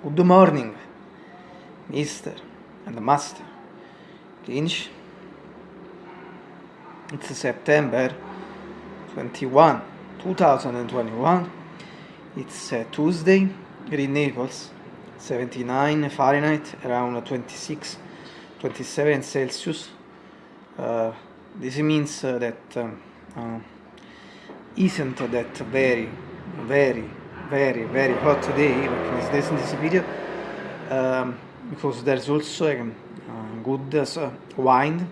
Good morning, Mr. and Master Lynch. It's September 21, 2021. It's uh, Tuesday in Naples, 79 Fahrenheit, around 26, 27 Celsius. Uh, this means uh, that um, uh, isn't that very, very, very, very hot today this, this video um, because there's also a uh, good uh, wine,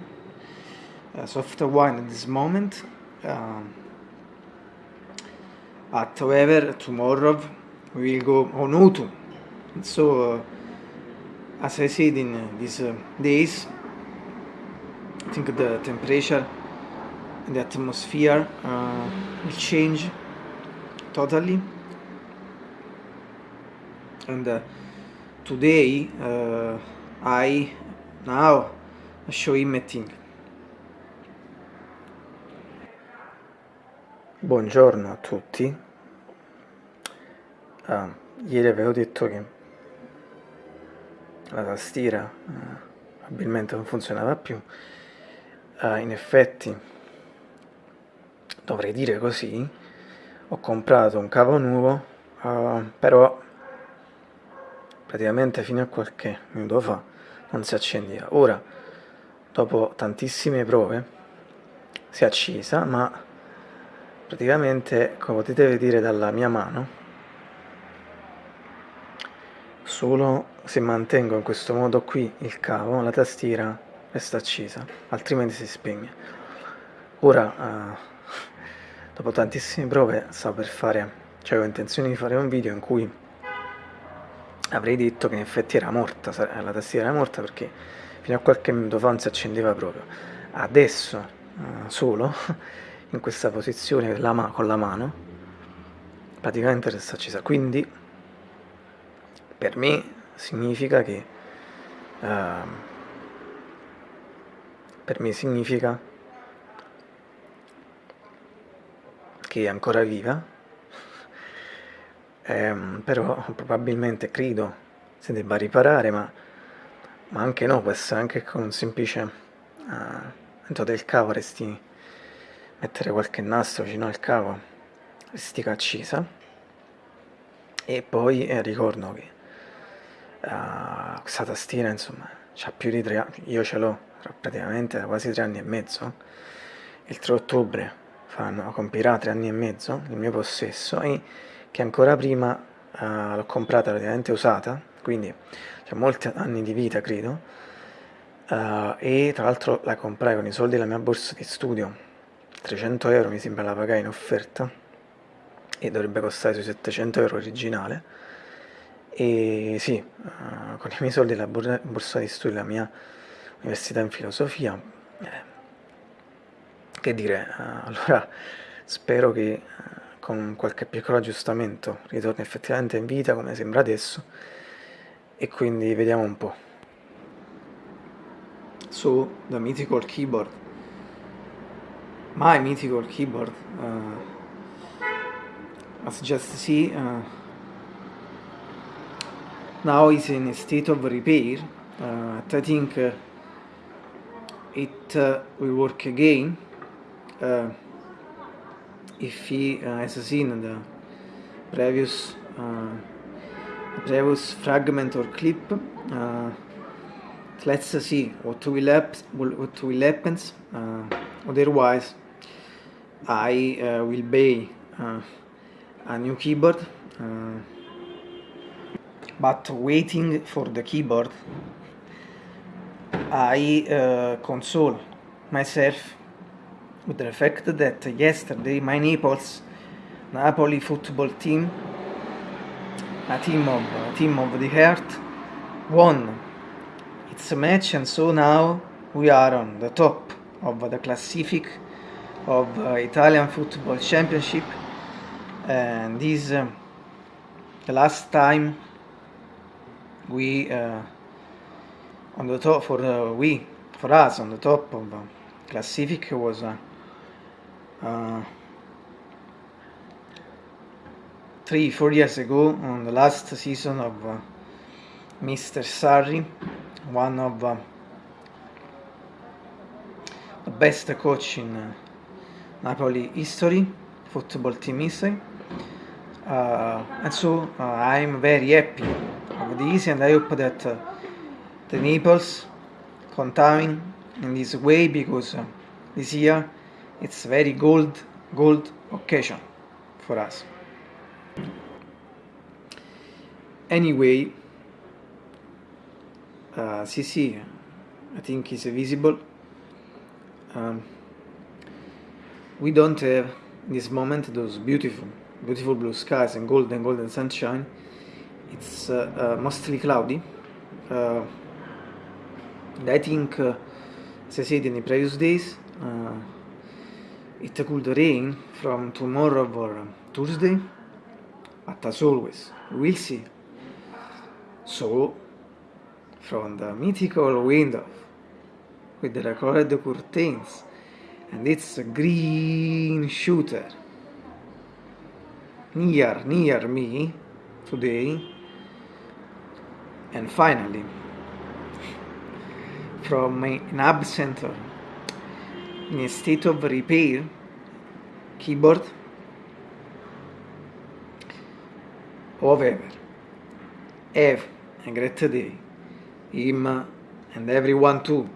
uh, soft wine at this moment. Um, but however, tomorrow we will go on autumn. So, uh, as I said in uh, these uh, days, I think the temperature and the atmosphere uh, will change totally. And uh, today uh, I now show emitting. Buongiorno a tutti. Ah, ieri avevo detto che la tastiera eh, probabilmente non funzionava più. Uh, in effetti, dovrei dire così, ho comprato un cavo nuovo, uh, però praticamente fino a qualche minuto fa non si accendeva. Ora, dopo tantissime prove, si è accesa, ma praticamente come potete vedere dalla mia mano solo se mantengo in questo modo qui il cavo la tastiera resta accesa altrimenti si spegne ora eh, dopo tantissime prove stavo per fare cioè ho intenzione di fare un video in cui avrei detto che in effetti era morta la tastiera era morta perché fino a qualche minuto fa non si accendeva proprio. Adesso eh, solo in questa posizione con la mano praticamente resta accesa. Quindi per me significa che uh, per me significa che è ancora viva um, però probabilmente credo si debba riparare ma, ma anche no può essere anche con un semplice uh, dentro del cavo resti mettere qualche nastro vicino al cavo stica accesa. E poi eh, ricordo che uh, questa tastiera insomma ha più di tre anni io ce l'ho praticamente da quasi tre anni e mezzo. Il 3 ottobre faranno, compirà tre anni e mezzo il mio possesso e che ancora prima uh, l'ho comprata praticamente usata quindi ha molti anni di vita credo. Uh, e tra l'altro la comprai con i soldi della mia borsa di studio 300 euro mi sembra la pagai in offerta e dovrebbe costare sui 700 euro originale e sì, uh, con i miei soldi la borsa di studio della mia università in filosofia eh, che dire, uh, allora spero che uh, con qualche piccolo aggiustamento. Ritorni effettivamente in vita come sembra adesso. E quindi vediamo un po' so the mythical keyboard. My mythical keyboard uh, as just see uh, now is in a state of repair uh, I think uh, it uh, will work again uh, if he has seen the previous previous fragment or clip let's see what will happen what will happen otherwise I uh, will buy uh, a new keyboard uh, but waiting for the keyboard I uh, console myself with the fact that yesterday my Naples Napoli football team a team of a team of the heart won its match and so now we are on the top of the classific of uh, Italian Football Championship. And this uh, the last time we uh, on the top for uh, we for us on the top of uh, Classific was uh, uh, three four years ago on the last season of Mr. Sarri, one of uh, the best coach in uh, Napoli history, football team history. Uh, and so uh, I'm very happy of this and I hope that uh, the Naples continue in this way because uh, this year it's very gold gold occasion for us. Anyway, uh, CC I think is visible. Um, we don't have in this moment those beautiful, beautiful blue skies and golden, golden sunshine. It's uh, uh, mostly cloudy. Uh, I think, uh, as I said in the previous days, uh, it could rain from tomorrow or Tuesday, but as always, we'll see. So, from the mythical window with the colored curtains and it's green shooter. Near near me today. And finally from an absent in state of repair keyboard however have a great day. Him and everyone too